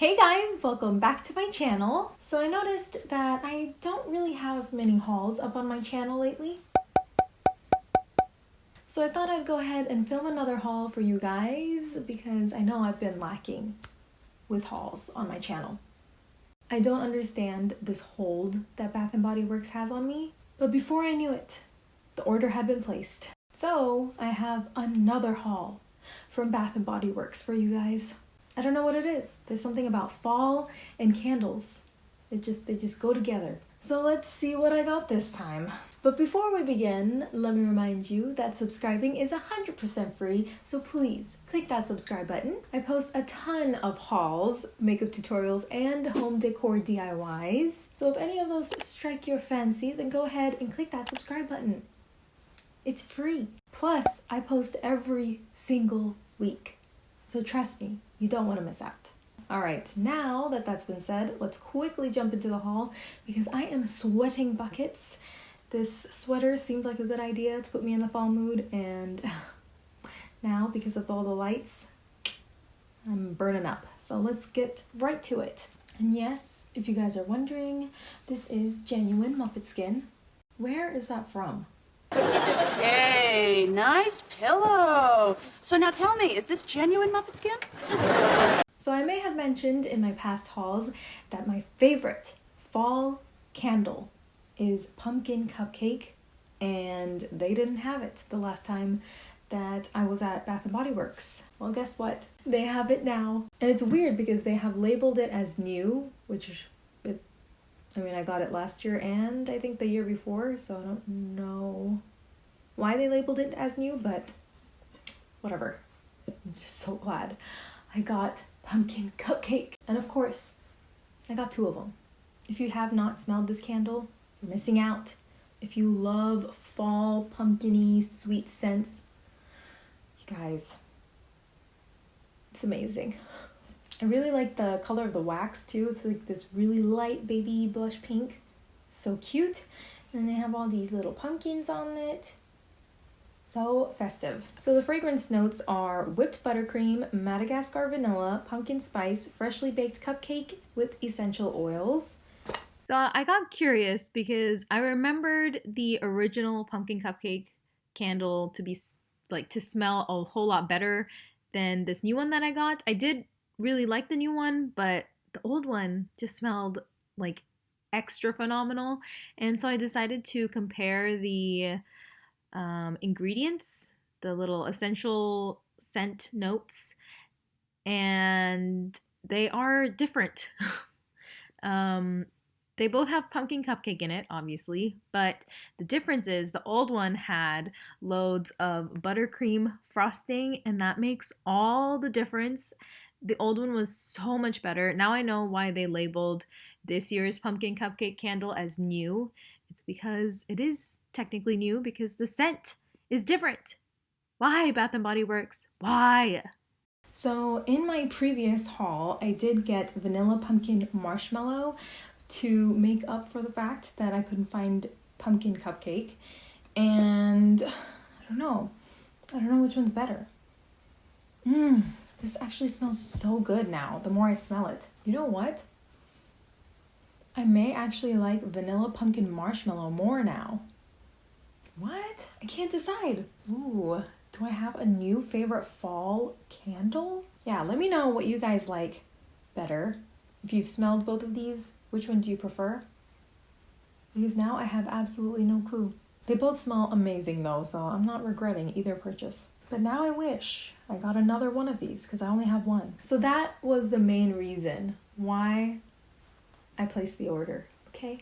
Hey guys, welcome back to my channel. So I noticed that I don't really have many hauls up on my channel lately. So I thought I'd go ahead and film another haul for you guys because I know I've been lacking with hauls on my channel. I don't understand this hold that Bath & Body Works has on me, but before I knew it, the order had been placed. So I have another haul from Bath & Body Works for you guys. I don't know what it is. There's something about fall and candles. It just they just go together. So let's see what I got this time. But before we begin, let me remind you that subscribing is 100% free, so please click that subscribe button. I post a ton of hauls, makeup tutorials, and home decor DIYs. So if any of those strike your fancy, then go ahead and click that subscribe button. It's free. Plus, I post every single week. So trust me, you don't want to miss out. All right, now that that's been said, let's quickly jump into the haul because I am sweating buckets. This sweater seemed like a good idea to put me in the fall mood and now because of all the lights, I'm burning up. So let's get right to it. And yes, if you guys are wondering, this is genuine Muppet skin. Where is that from? Hey, nice pillow. So now tell me, is this genuine Muppet skin? So I may have mentioned in my past hauls that my favorite fall candle is pumpkin cupcake and they didn't have it the last time that I was at Bath and Body Works. Well, guess what? They have it now. And it's weird because they have labeled it as new, which I mean, I got it last year and I think the year before, so I don't know why they labeled it as new, but whatever. I'm just so glad I got pumpkin cupcake. And of course, I got two of them. If you have not smelled this candle, you're missing out. If you love fall pumpkiny sweet scents, you guys, it's amazing. I really like the color of the wax too. It's like this really light baby blush pink. So cute. And they have all these little pumpkins on it. So festive. So the fragrance notes are whipped buttercream, Madagascar vanilla, pumpkin spice, freshly baked cupcake with essential oils. So I got curious because I remembered the original pumpkin cupcake candle to be like to smell a whole lot better than this new one that I got. I did really like the new one, but the old one just smelled like extra phenomenal. And so I decided to compare the um, ingredients, the little essential scent notes, and they are different. um, they both have pumpkin cupcake in it, obviously, but the difference is the old one had loads of buttercream frosting, and that makes all the difference. The old one was so much better. Now I know why they labeled this year's pumpkin cupcake candle as new. It's because it is technically new because the scent is different. Why Bath and Body Works? Why? So in my previous haul, I did get vanilla pumpkin marshmallow to make up for the fact that I couldn't find pumpkin cupcake. And I don't know. I don't know which one's better. Mmm, this actually smells so good now, the more I smell it. You know what? I may actually like vanilla pumpkin marshmallow more now. What? I can't decide. Ooh, do I have a new favorite fall candle? Yeah, let me know what you guys like better. If you've smelled both of these, which one do you prefer? Because now I have absolutely no clue. They both smell amazing though, so I'm not regretting either purchase. But now I wish I got another one of these because I only have one. So that was the main reason why I placed the order, okay?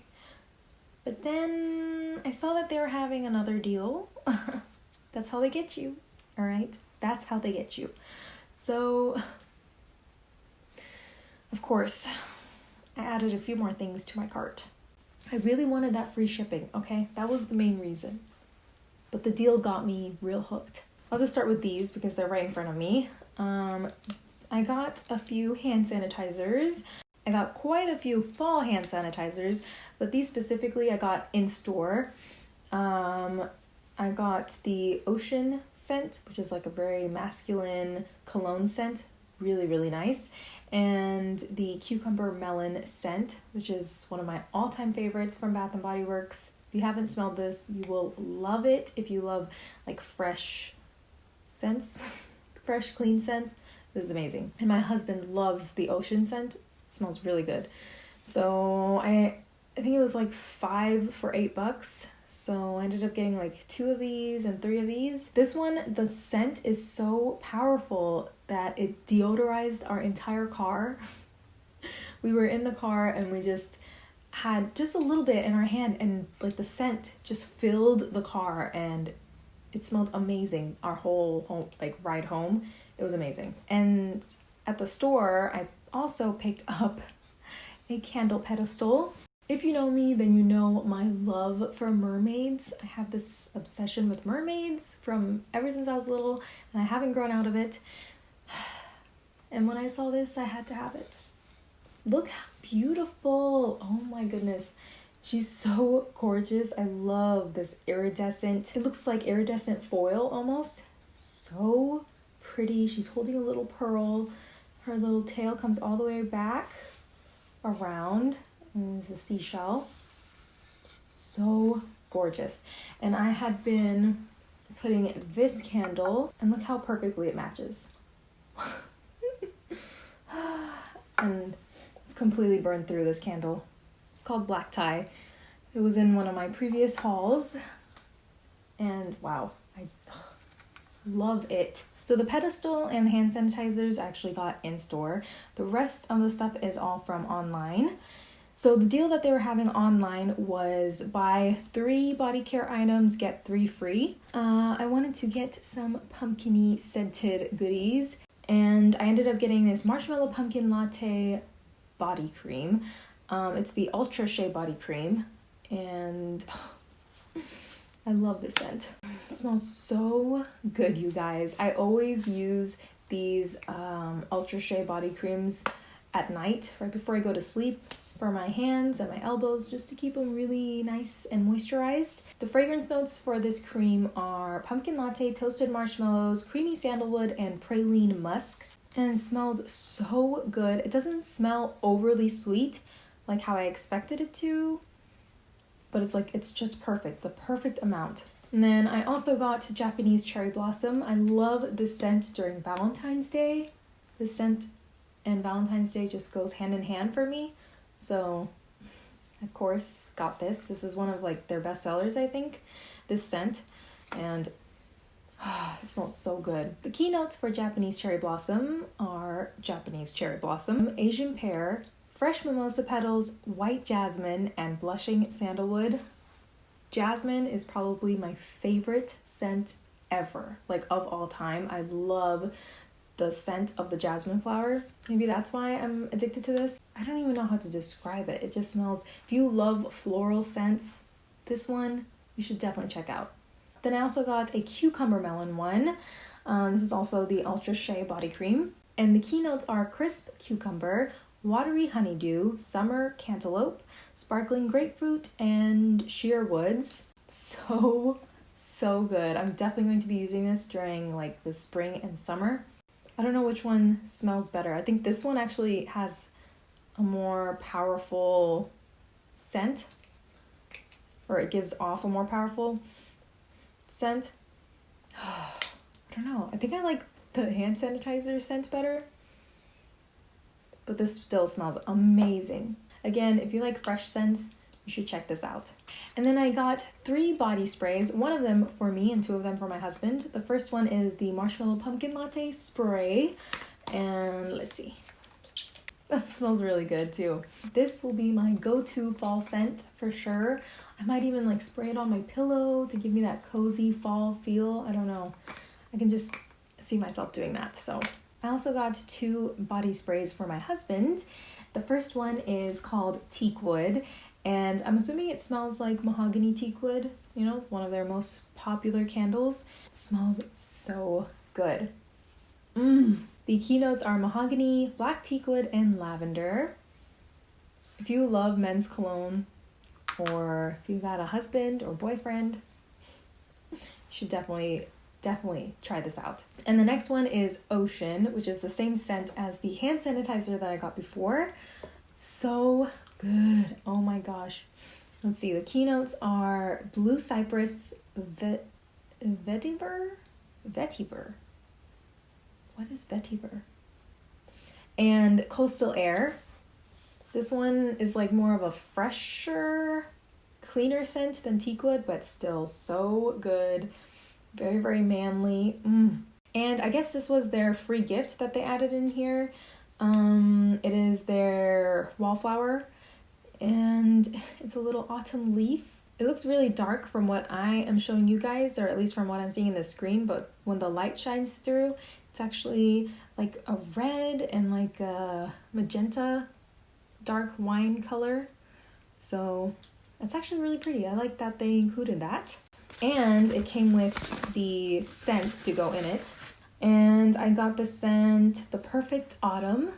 But then I saw that they were having another deal. That's how they get you, all right? That's how they get you. So, of course, I added a few more things to my cart. I really wanted that free shipping, okay? That was the main reason. But the deal got me real hooked. I'll just start with these because they're right in front of me. Um, I got a few hand sanitizers. I got quite a few fall hand sanitizers, but these specifically I got in store. Um, I got the Ocean scent, which is like a very masculine cologne scent, really, really nice. and the cucumber melon scent, which is one of my all-time favorites from Bath and Body Works. If you haven't smelled this, you will love it. If you love like fresh scents, fresh clean scents, this is amazing. And my husband loves the ocean scent. It smells really good. So I I think it was like 5 for 8 bucks. So I ended up getting like two of these and three of these. This one, the scent is so powerful that it deodorized our entire car. we were in the car and we just had just a little bit in our hand and like the scent just filled the car and it smelled amazing our whole home like ride home it was amazing and at the store i also picked up a candle pedestal if you know me, then you know my love for mermaids. I have this obsession with mermaids from ever since I was little, and I haven't grown out of it. And when I saw this, I had to have it. Look how beautiful! Oh my goodness. She's so gorgeous. I love this iridescent, it looks like iridescent foil almost. So pretty. She's holding a little pearl. Her little tail comes all the way back around and it's a seashell. So gorgeous. And I had been putting this candle, and look how perfectly it matches. and I've completely burned through this candle. It's called Black Tie. It was in one of my previous hauls, and wow, I love it. So the pedestal and hand sanitizers I actually got in store. The rest of the stuff is all from online. So the deal that they were having online was buy three body care items, get three free. Uh, I wanted to get some pumpkiny scented goodies, and I ended up getting this marshmallow pumpkin latte body cream. Um, it's the Ultra Shea body cream, and oh, I love this scent. It smells so good, you guys. I always use these um, Ultra Shea body creams at night, right before I go to sleep for my hands and my elbows just to keep them really nice and moisturized. The fragrance notes for this cream are pumpkin latte, toasted marshmallows, creamy sandalwood, and praline musk. And smells so good. It doesn't smell overly sweet like how I expected it to, but it's like it's just perfect, the perfect amount. And then I also got Japanese cherry blossom. I love the scent during Valentine's Day. The scent and Valentine's Day just goes hand in hand for me. So, of course, got this. This is one of like their best sellers, I think. This scent, and oh, it smells so good. The keynotes for Japanese cherry blossom are Japanese cherry blossom, Asian pear, fresh mimosa petals, white jasmine, and blushing sandalwood. Jasmine is probably my favorite scent ever, like of all time. I love the scent of the jasmine flower. Maybe that's why I'm addicted to this. I don't even know how to describe it. It just smells, if you love floral scents, this one you should definitely check out. Then I also got a cucumber melon one. Um, this is also the Ultra Shea body cream. And the keynotes are crisp cucumber, watery honeydew, summer cantaloupe, sparkling grapefruit, and sheer woods. So, so good. I'm definitely going to be using this during like the spring and summer. I don't know which one smells better. I think this one actually has a more powerful scent, or it gives off a more powerful scent. I don't know. I think I like the hand sanitizer scent better, but this still smells amazing. Again, if you like fresh scents, you should check this out. And then I got three body sprays, one of them for me and two of them for my husband. The first one is the Marshmallow Pumpkin Latte Spray. And let's see. That smells really good too. This will be my go-to fall scent for sure. I might even like spray it on my pillow to give me that cozy fall feel. I don't know. I can just see myself doing that. So I also got two body sprays for my husband. The first one is called Teakwood and I'm assuming it smells like mahogany teak wood, you know, one of their most popular candles. It smells so good. Mmm. The keynotes are mahogany, black teak wood, and lavender. If you love men's cologne, or if you've got a husband or boyfriend, you should definitely definitely try this out. And the next one is Ocean, which is the same scent as the hand sanitizer that I got before. So good. Oh my gosh. Let's see. The keynotes are Blue Cypress Vet Vetiver? Vetiver. What is Vetiver? And Coastal Air. This one is like more of a fresher, cleaner scent than teakwood, but still so good. Very, very manly. Mm. And I guess this was their free gift that they added in here. Um, it is their wallflower and it's a little autumn leaf. It looks really dark from what I am showing you guys, or at least from what I'm seeing in the screen, but when the light shines through, it's actually like a red and like a magenta dark wine color. So it's actually really pretty. I like that they included that. And it came with the scent to go in it. And I got the scent The Perfect Autumn.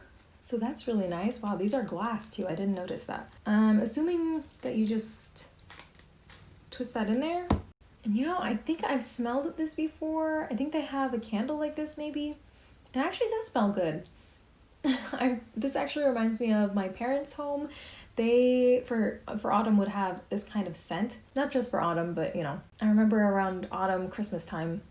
So that's really nice. Wow, these are glass too. I didn't notice that. Um, assuming that you just twist that in there. And you know, I think I've smelled this before. I think they have a candle like this maybe. It actually does smell good. I this actually reminds me of my parents' home. They for for autumn would have this kind of scent. Not just for autumn, but you know. I remember around autumn Christmas time,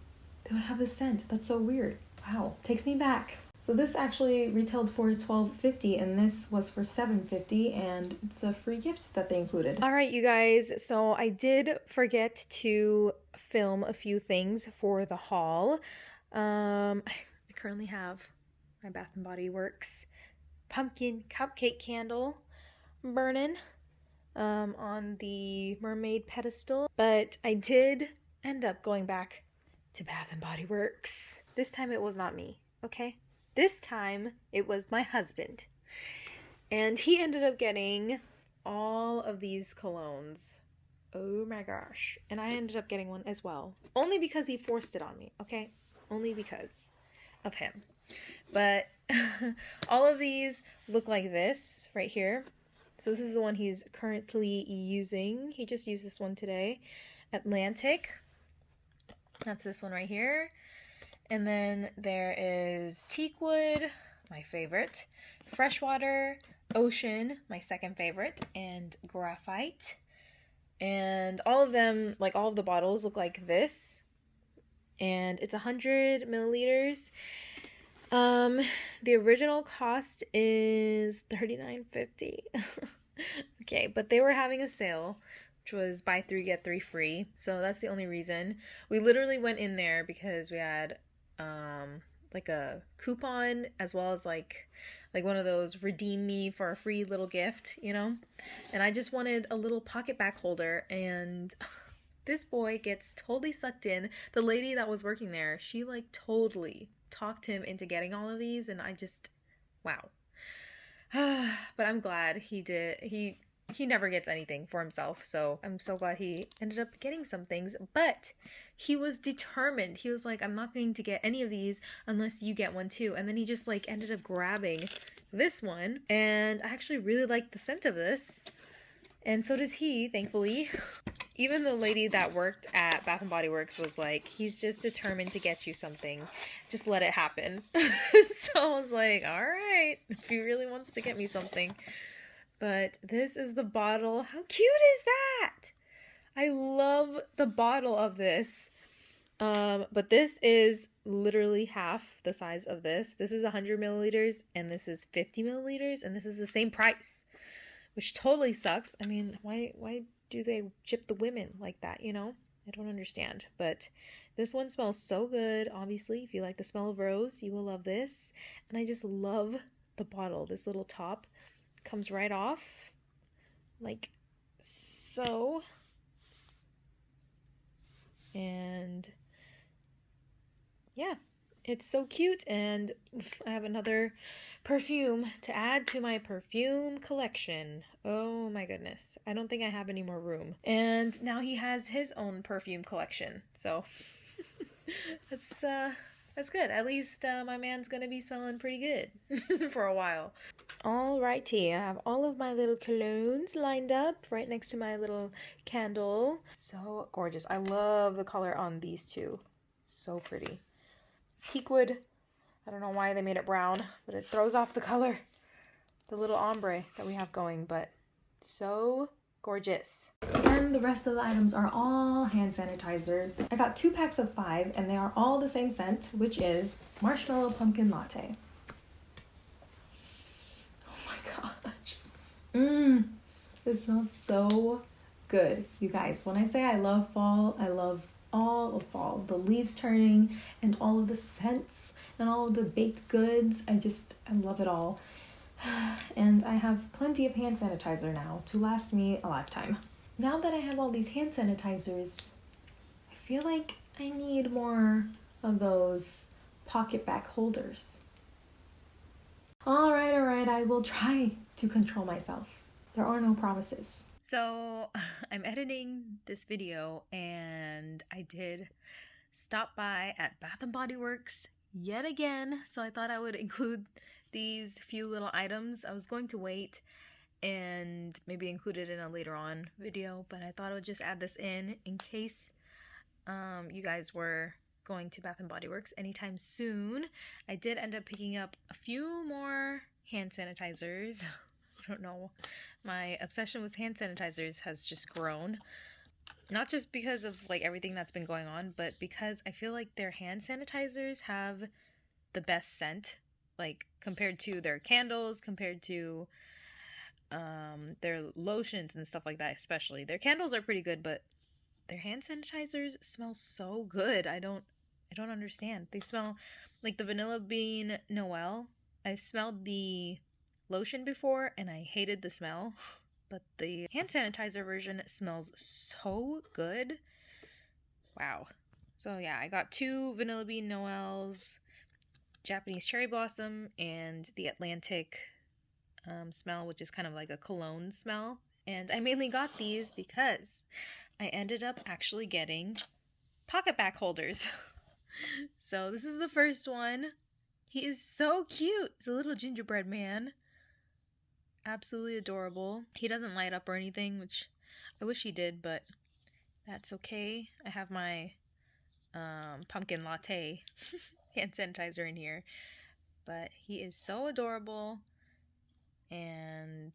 they would have this scent. That's so weird. Wow, takes me back. So this actually retailed for twelve fifty, and this was for seven fifty, and it's a free gift that they included. All right, you guys. So I did forget to film a few things for the haul. Um, I currently have my Bath and Body Works pumpkin cupcake candle burning um, on the mermaid pedestal, but I did end up going back to Bath and Body Works. This time it was not me, okay? This time it was my husband. And he ended up getting all of these colognes. Oh my gosh. And I ended up getting one as well. Only because he forced it on me, okay? Only because of him. But all of these look like this right here. So this is the one he's currently using. He just used this one today. Atlantic. That's this one right here. And then there is teakwood, my favorite, freshwater, ocean, my second favorite, and graphite. And all of them, like all of the bottles, look like this. And it's 100 milliliters. Um, the original cost is $39.50. okay, but they were having a sale which was buy three get three free so that's the only reason we literally went in there because we had um, like a coupon as well as like like one of those redeem me for a free little gift, you know? And I just wanted a little PocketBac holder and this boy gets totally sucked in. The lady that was working there, she like totally talked him into getting all of these and I just wow. but I'm glad he did. He he never gets anything for himself. So I'm so glad he ended up getting some things. But he was determined. He was like, I'm not going to get any of these unless you get one too. And then he just like ended up grabbing this one. And I actually really like the scent of this. And so does he, thankfully. Even the lady that worked at Bath and Body Works was like, he's just determined to get you something. Just let it happen. so I was like, all right, if he really wants to get me something. But this is the bottle. How cute is that? I love the bottle of this. Um, but this is literally half the size of this. This is 100 milliliters and this is 50 milliliters and this is the same price, which totally sucks. I mean, why why do they chip the women like that, you know? I don't understand. But this one smells so good. Obviously, if you like the smell of rose, you will love this. And I just love the bottle, this little top comes right off like so and yeah it's so cute and I have another perfume to add to my perfume collection. Oh my goodness. I don't think I have any more room. And now he has his own perfume collection. So that's uh that's good. At least uh, my man's gonna be smelling pretty good for a while. Alrighty, I have all of my little colognes lined up right next to my little candle. So gorgeous. I love the color on these two. So pretty. Teakwood. I don't know why they made it brown, but it throws off the color. The little ombre that we have going, but so gorgeous. And the rest of the items are all hand sanitizers. I got two packs of five and they are all the same scent, which is Marshmallow Pumpkin Latte. Oh my gosh. Mmm. This smells so good. You guys, when I say I love fall, I love all of fall. The leaves turning and all of the scents and all of the baked goods. I just, I love it all. And I have plenty of hand sanitizer now to last me a lifetime. Now that I have all these hand sanitizers, I feel like I need more of those PocketBac holders. Alright, alright, I will try to control myself. There are no promises. So I'm editing this video and I did stop by at Bath and Body Works yet again. So I thought I would include these few little items. I was going to wait and maybe include it in a later on video, but I thought I would just add this in in case um, you guys were going to Bath and Body Works anytime soon. I did end up picking up a few more hand sanitizers. I don't know. My obsession with hand sanitizers has just grown. Not just because of like everything that's been going on, but because I feel like their hand sanitizers have the best scent like compared to their candles, compared to um their lotions and stuff like that especially. Their candles are pretty good, but their hand sanitizers smell so good. I don't I don't understand. They smell like the vanilla bean Noel. I've smelled the lotion before and I hated the smell, but the hand sanitizer version smells so good. Wow. So yeah, I got two vanilla bean Noels, Japanese cherry blossom, and the Atlantic um, smell, which is kind of like a cologne smell. And I mainly got these because I ended up actually getting PocketBac holders. so this is the first one. He is so cute. He's a little gingerbread man absolutely adorable. He doesn't light up or anything, which I wish he did, but that's okay. I have my um, pumpkin latte hand sanitizer in here. But he is so adorable and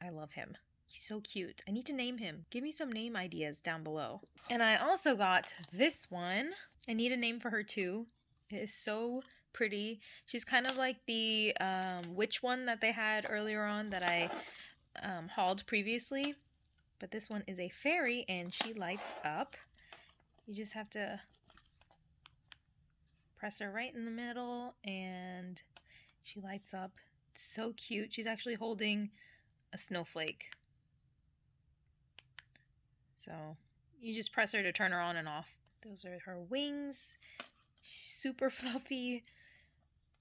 I love him. He's so cute. I need to name him. Give me some name ideas down below. And I also got this one. I need a name for her too. It is so pretty. She's kind of like the um, witch one that they had earlier on that I um, hauled previously. But this one is a fairy and she lights up. You just have to press her right in the middle and she lights up. It's so cute. She's actually holding a snowflake. So you just press her to turn her on and off. Those are her wings. super fluffy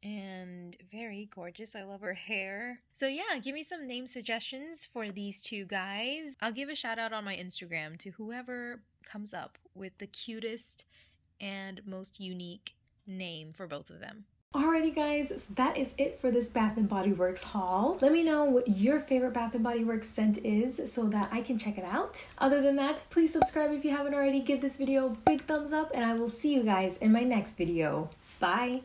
and very gorgeous. I love her hair. So yeah, give me some name suggestions for these two guys. I'll give a shout out on my Instagram to whoever comes up with the cutest and most unique name for both of them. Alrighty guys, that is it for this Bath & Body Works haul. Let me know what your favorite Bath & Body Works scent is so that I can check it out. Other than that, please subscribe if you haven't already, give this video a big thumbs up, and I will see you guys in my next video. Bye!